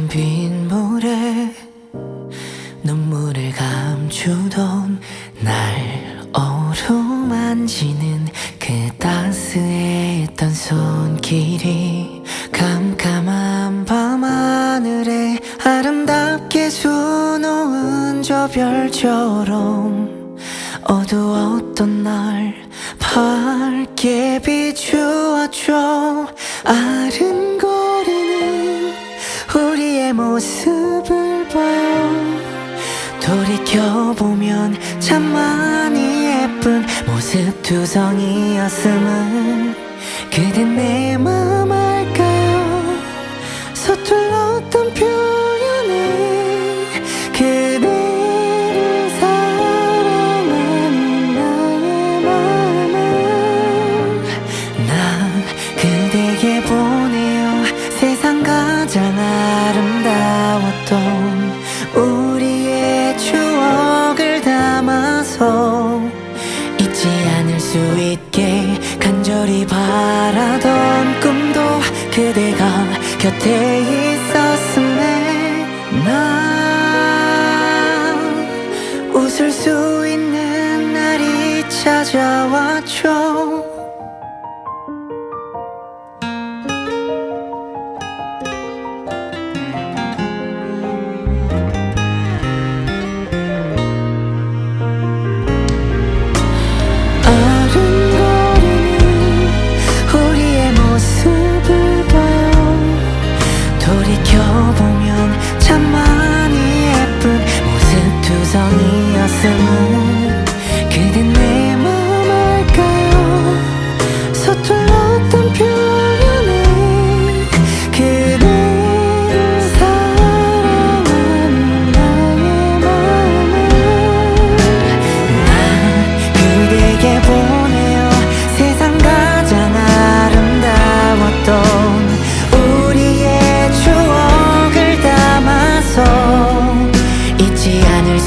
차가운 빗물에 눈물을 감추던 날 어루만지는 그 따스했던 손길이 깜깜한 밤하늘에 아름답게 수놓은 저 별처럼 어두웠던 날 밝게 비추었죠 아른거리는 모습을 봐요 돌이켜보면 참 많이 예쁜 모습 두성이었음을 그댄 내 아름다웠던 우리의 추억을 담아서 잊지 않을 수 있게 간절히 바라던 꿈도 그대가 곁에 있었음에 난 웃을 수 있는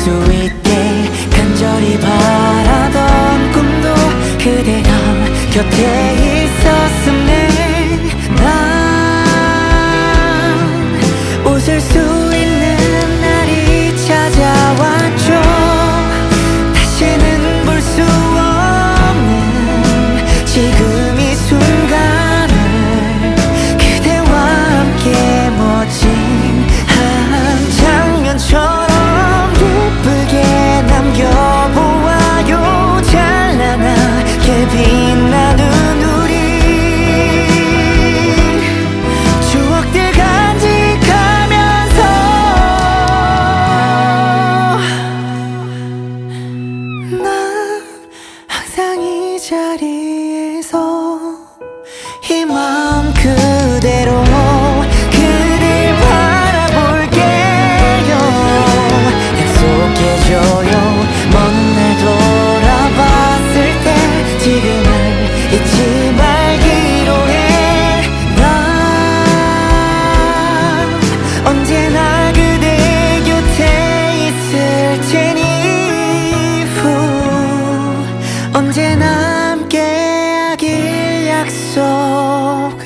to eat. 家里。 약속해야